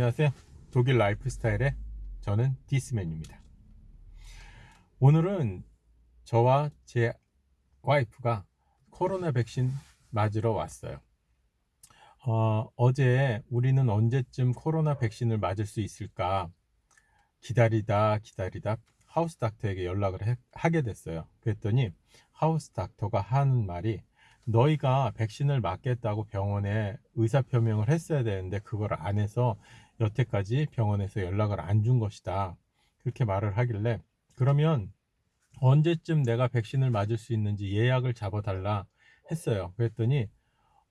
안녕하세요. 독일 라이프 스타일의 저는 디스맨입니다. 오늘은 저와 제 와이프가 코로나 백신 맞으러 왔어요. 어, 어제 우리는 언제쯤 코로나 백신을 맞을 수 있을까 기다리다 기다리다 house doctor에게 연락을 해, 하게 됐어요. 그랬더니 house doctor가 하는 말이 너희가 백신을 맞겠다고 병원에 의사표명을 했어야 되는데 그걸 안 해서 여태까지 병원에서 연락을 안 준 것이다. 그렇게 말을 하길래 그러면 언제쯤 내가 백신을 맞을 수 있는지 예약을 잡아 달라 했어요. 그랬더니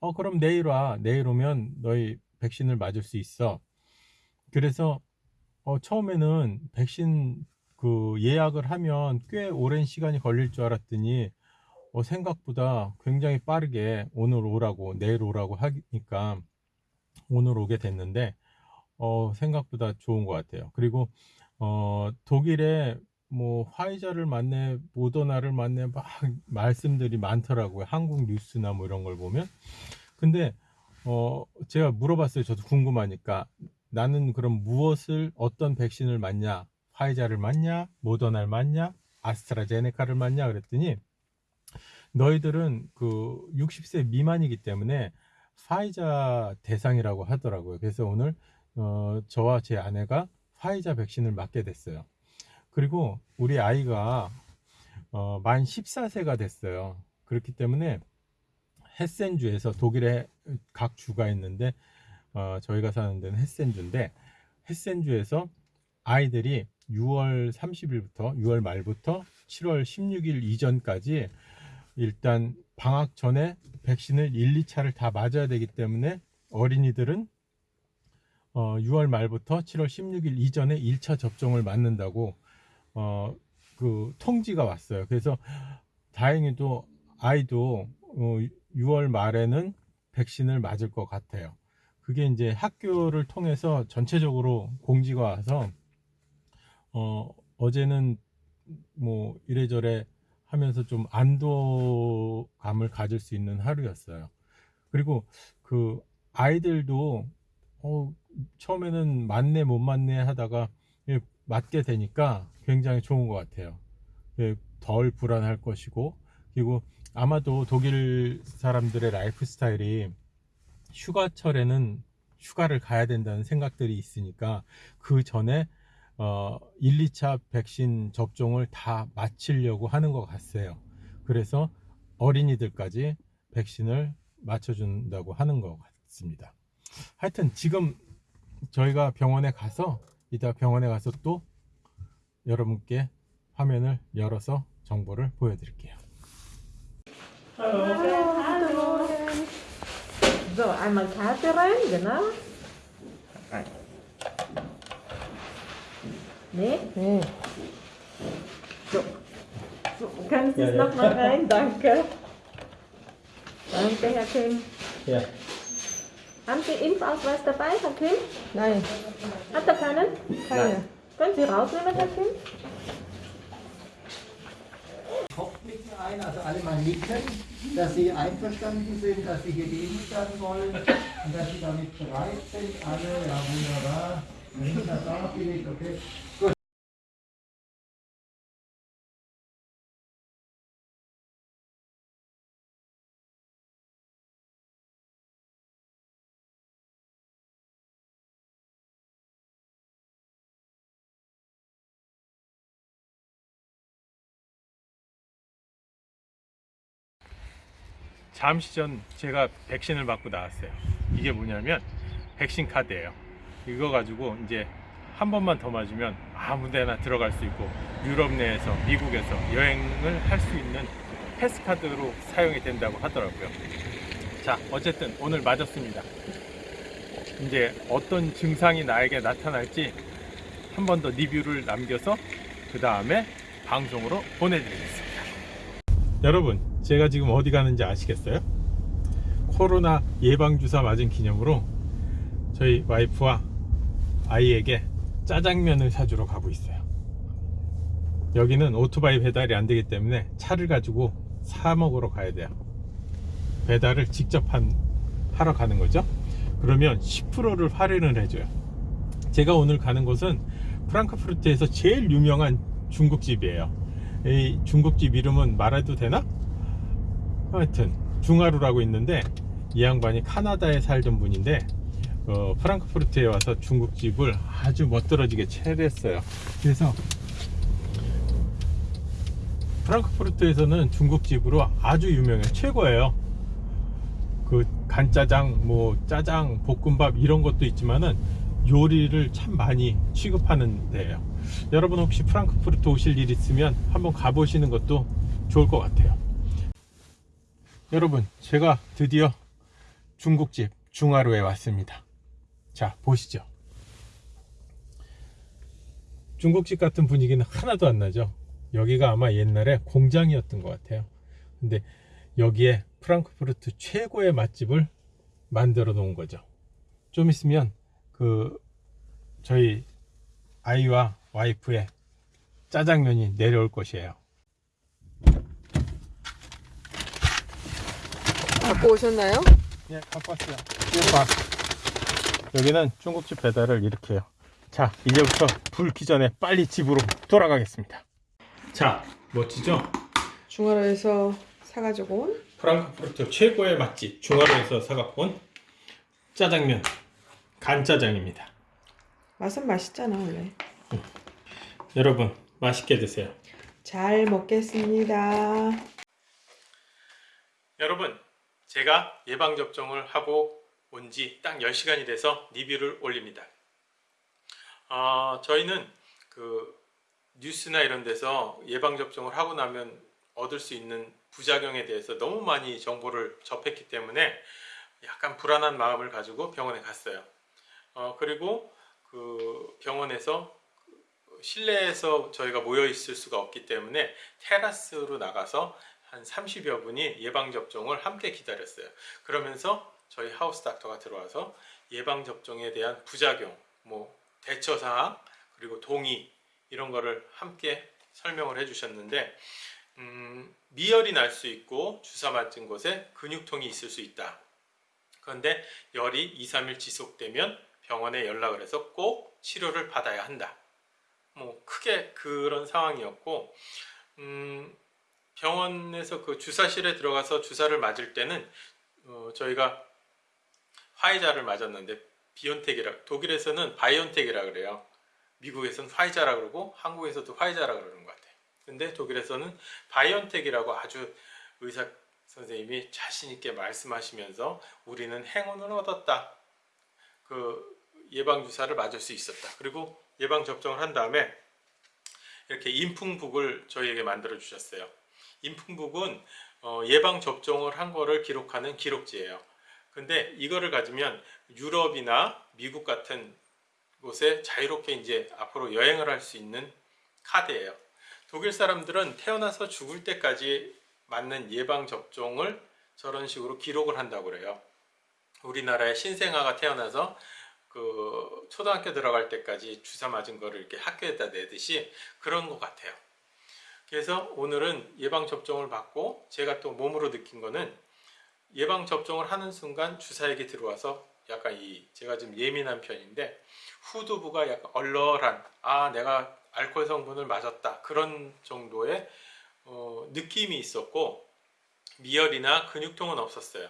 어 그럼 내일 와. 내일 오면 너희 백신을 맞을 수 있어. 그래서 어 처음에는 백신 그 예약을 하면 꽤 오랜 시간이 걸릴 줄 알았더니 어, 생각보다 굉장히 빠르게 오늘 오라고 내일 오라고 하니까 오늘 오게 됐는데 어, 생각보다 좋은 것 같아요. 그리고 어, 독일에 뭐 화이자를 맞네 모더나를 맞네 막 말씀들이 많더라고요. 한국 뉴스나 뭐 이런 걸 보면. 근데 어, 제가 물어봤어요. 저도 궁금하니까. 나는 그럼 무엇을 어떤 백신을 맞냐? 화이자를 맞냐? 모더나를 맞냐? 아스트라제네카를 맞냐? 그랬더니 너희들은 그 60세 미만이기 때문에 화이자 대상이라고 하더라고요. 그래서 오늘 어, 저와 제 아내가 화이자 백신을 맞게 됐어요. 그리고 우리 아이가 어, 만 14세가 됐어요. 그렇기 때문에 헤센주에서 독일에 각 주가 있는데 어, 저희가 사는 데는 헤센주인데 헤센주에서 아이들이 6월 30일부터 6월 말부터 7월 16일 이전까지 일단 방학 전에 백신을 1, 2차를 다 맞아야 되기 때문에 어린이들은 어, 6월 말부터 7월 16일 이전에 1차 접종을 맞는다고 어, 그 통지가 왔어요. 그래서 다행히도 아이도 어, 6월 말에는 백신을 맞을 것 같아요. 그게 이제 학교를 통해서 전체적으로 공지가 와서 어, 어제는 뭐 이래저래 하면서 좀 안도감을 가질 수 있는 하루였어요. 그리고 그 아이들도 어, 처음에는 맞네 못 맞네 하다가 맞게 되니까 굉장히 좋은 것 같아요. 덜 불안할 것이고 그리고 아마도 독일 사람들의 라이프 스타일이 휴가철에는 휴가를 가야 된다는 생각들이 있으니까 그 전에 어, 1, 2차 백신 접종을 다 마치려고 하는 것 같아요. 그래서 어린이들까지 백신을 맞춰준다고 하는 것 같습니다. 하여튼 지금 저희가 병원에 가서 이따 병원에 가서 또 여러분께 화면을 열어서 정보를 보여드릴게요. So, einmal Karte rein, genau. Nee? Nee. So. so können Sie es Ja, ja. nochmal rein? Danke. Danke, Herr Kim. Ja. Haben Sie Impfausweis dabei, Herr Kim? Nein, Hat er keinen? keine. Können Sie rausnehmen, Herr Kim? Kopf nicken ein, also alle mal nicken, dass sie einverstanden sind, dass sie geimpft werden wollen und dass sie damit bereit sind. Alle, ja wunderbar. Rita da, Philipp, okay. Gut. 잠시 전 제가 백신을 맞고 나왔어요. 이게 뭐냐면 백신 카드예요. 이거 가지고 이제 한 번만 더 맞으면 아무 데나 들어갈 수 있고 유럽 내에서 미국에서 여행을 할 수 있는 패스카드로 사용이 된다고 하더라고요. 자, 어쨌든 오늘 맞았습니다. 이제 어떤 증상이 나에게 나타날지 한 번 더 리뷰를 남겨서 그 다음에 방송으로 보내드리겠습니다. 여러분, 제가 지금 어디 가는지 아시겠어요? 코로나 예방주사 맞은 기념으로 저희 와이프와 아이에게 짜장면을 사주러 가고 있어요. 여기는 오토바이 배달이 안 되기 때문에 차를 가지고 사 먹으러 가야 돼요. 배달을 직접 한, 하러 가는 거죠. 그러면 10%를 할인을 해줘요. 제가 오늘 가는 곳은 프랑크푸르트에서 제일 유명한 중국집이에요. 이 중국집 이름은 말해도 되나? 하여튼 중하루라고 있는데 이 양반이 카나다에 살던 분인데 어, 프랑크푸르트에 와서 중국집을 아주 멋들어지게 차렸어요. 그래서 프랑크푸르트에서는 중국집으로 아주 유명해요. 최고예요. 그 간짜장, 뭐 짜장, 볶음밥 이런 것도 있지만은 요리를 참 많이 취급하는 데예요. 여러분 혹시 프랑크푸르트 오실 일 있으면 한번 가보시는 것도 좋을 것 같아요. 여러분, 제가 드디어 중국집 중하루에 왔습니다. 자, 보시죠. 중국집 같은 분위기는 하나도 안 나죠. 여기가 아마 옛날에 공장이었던 것 같아요. 근데 여기에 프랑크푸르트 최고의 맛집을 만들어 놓은 거죠. 좀 있으면 그 저희 아이와 와이프의 짜장면이 내려올 것이에요. 갖고 오셨나요? 예, 갖고 왔어요. 봐. 여기는 중국집 배달을 이렇게 해요. 자, 이제부터 불기 전에 빨리 집으로 돌아가겠습니다. 자, 멋지죠? 중화로에서 사가지고 온 프랑크푸르트 최고의 맛집 중화로에서 사갖고 온 짜장면 간짜장입니다. 맛은 맛있잖아 원래. 여러분 맛있게 드세요. 잘 먹겠습니다. 여러분 제가 예방접종을 하고 온 지 딱 10시간이 돼서 리뷰를 올립니다. 어, 저희는 그 뉴스나 이런 데서 예방접종을 하고 나면 얻을 수 있는 부작용에 대해서 너무 많이 정보를 접했기 때문에 약간 불안한 마음을 가지고 병원에 갔어요. 어, 그리고 그 병원에서 그 실내에서 저희가 모여 있을 수가 없기 때문에 테라스로 나가서 한 30여 분이 예방접종을 함께 기다렸어요. 그러면서 저희 하우스 닥터가 들어와서 예방접종에 대한 부작용, 뭐 대처사항, 그리고 동의 이런 거를 함께 설명을 해 주셨는데 음, 미열이 날 수 있고 주사 맞은 곳에 근육통이 있을 수 있다. 그런데 열이 2, 3일 지속되면 병원에 연락을 해서 꼭 치료를 받아야 한다. 뭐 크게 그런 상황이었고 음, 병원에서 그 주사실에 들어가서 주사를 맞을 때는 어, 저희가 화이자를 맞았는데 비온텍이라 독일에서는 바이온텍이라 그래요. 미국에서는 화이자라 그러고 한국에서도 화이자라 그러는 것 같아요. 근데 독일에서는 바이온텍이라고 아주 의사 선생님이 자신 있게 말씀하시면서 우리는 행운을 얻었다. 그 예방 주사를 맞을 수 있었다. 그리고 예방 접종을 한 다음에 이렇게 인풍북을 저희에게 만들어 주셨어요. 인풍북은 어, 예방 접종을 한 거를 기록하는 기록지예요. 근데 이거를 가지면 유럽이나 미국 같은 곳에 자유롭게 이제 앞으로 여행을 할 수 있는 카드예요. 독일 사람들은 태어나서 죽을 때까지 맞는 예방 접종을 저런 식으로 기록을 한다고 그래요. 우리나라의 신생아가 태어나서 그 초등학교 들어갈 때까지 주사 맞은 거를 이렇게 학교에다 내듯이 그런 것 같아요. 그래서 오늘은 예방 접종을 받고 제가 또 몸으로 느낀 거는 예방 접종을 하는 순간 주사액이 들어와서 약간 이 제가 좀 예민한 편인데 후두부가 약간 얼얼한 아 내가 알코올 성분을 맞았다 그런 정도의 어, 느낌이 있었고 미열이나 근육통은 없었어요.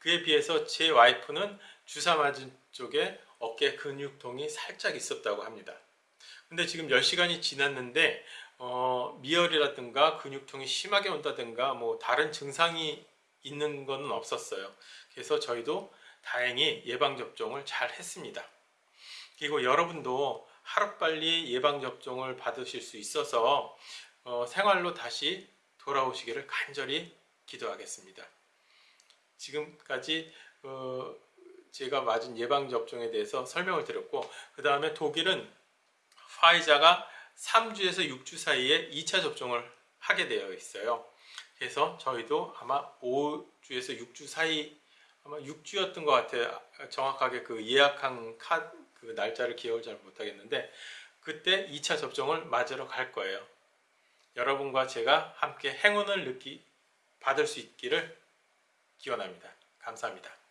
그에 비해서 제 와이프는 주사 맞은 쪽에 어깨 근육통이 살짝 있었다고 합니다. 근데 지금 10시간이 지났는데 어, 미열이라든가 근육통이 심하게 온다든가 뭐 다른 증상이 있는 것은 없었어요. 그래서 저희도 다행히 예방접종을 잘 했습니다. 그리고 여러분도 하루빨리 예방접종을 받으실 수 있어서 어, 생활로 다시 돌아오시기를 간절히 기도하겠습니다. 지금까지 어, 제가 맞은 예방접종에 대해서 설명을 드렸고 그 다음에 독일은 화이자가 3주에서 6주 사이에 2차 접종을 하게 되어 있어요. 그래서 저희도 아마 5주에서 6주 사이 아마 6주였던 것 같아요. 정확하게 그 예약한 카, 그 날짜를 기억을 잘 못하겠는데 그때 2차 접종을 맞으러 갈 거예요. 여러분과 제가 함께 행운을 느끼 받을 수 있기를 기원합니다. 감사합니다.